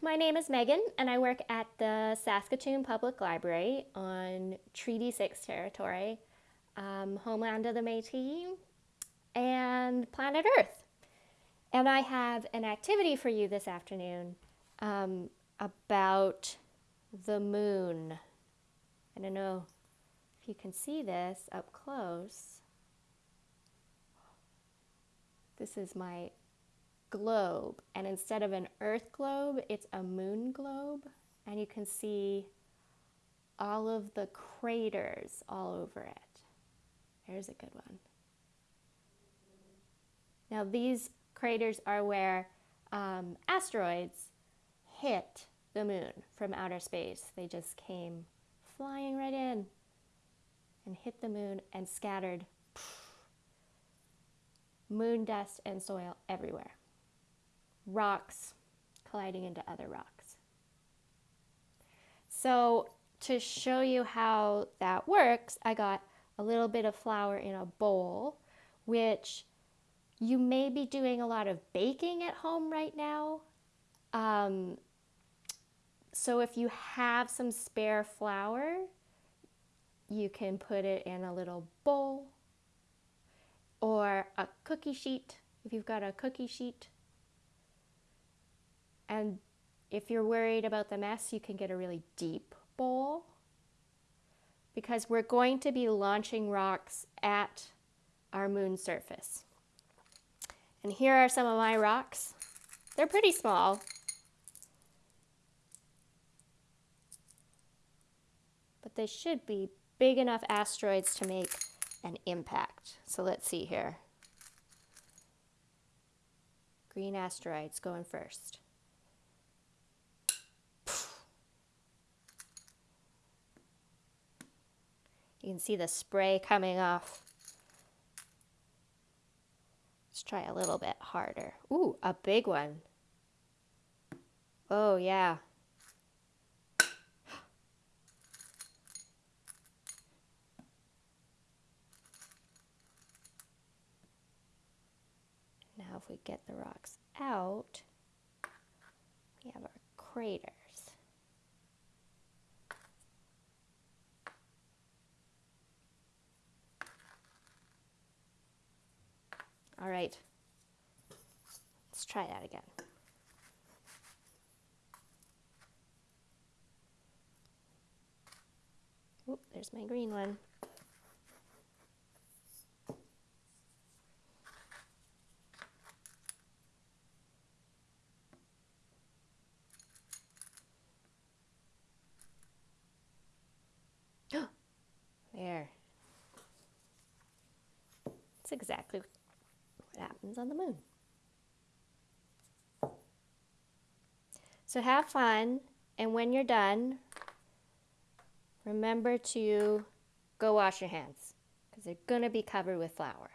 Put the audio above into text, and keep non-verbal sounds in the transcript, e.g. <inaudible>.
My name is Megan and I work at the Saskatoon Public Library on Treaty 6 territory, um, homeland of the Métis, and planet Earth. And I have an activity for you this afternoon um, about the moon. I don't know if you can see this up close. This is my globe and instead of an earth globe it's a moon globe and you can see all of the craters all over it. There's a good one. Now these craters are where um, asteroids hit the moon from outer space. They just came flying right in and hit the moon and scattered moon dust and soil everywhere rocks colliding into other rocks. So to show you how that works, I got a little bit of flour in a bowl, which you may be doing a lot of baking at home right now. Um, so if you have some spare flour, you can put it in a little bowl or a cookie sheet. If you've got a cookie sheet, and if you're worried about the mess, you can get a really deep bowl because we're going to be launching rocks at our moon surface. And here are some of my rocks. They're pretty small. But they should be big enough asteroids to make an impact. So let's see here. Green asteroids going first. You can see the spray coming off. Let's try a little bit harder. Ooh, a big one. Oh, yeah. Now if we get the rocks out, we have our crater. All right, let's try that again. Oop, there's my green one. <gasps> there. It's exactly happens on the moon. So have fun, and when you're done, remember to go wash your hands because they're going to be covered with flour.